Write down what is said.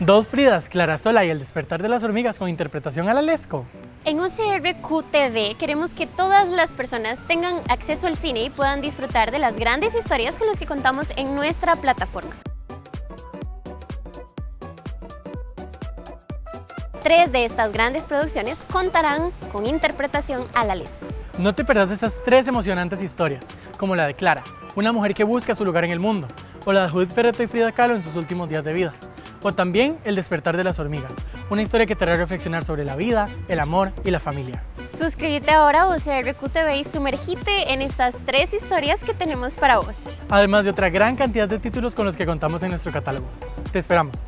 Dos Fridas, Clara Sola y El despertar de las hormigas con interpretación a la Lesco. En UCRQ queremos que todas las personas tengan acceso al cine y puedan disfrutar de las grandes historias con las que contamos en nuestra plataforma. Tres de estas grandes producciones contarán con interpretación a la Lesco. No te perdas esas tres emocionantes historias, como la de Clara, una mujer que busca su lugar en el mundo, o la de Judith Ferreto y Frida Kahlo en sus últimos días de vida. O también El despertar de las hormigas, una historia que te hará reflexionar sobre la vida, el amor y la familia. Suscríbete ahora a UCRQ TV y sumergite en estas tres historias que tenemos para vos. Además de otra gran cantidad de títulos con los que contamos en nuestro catálogo. Te esperamos.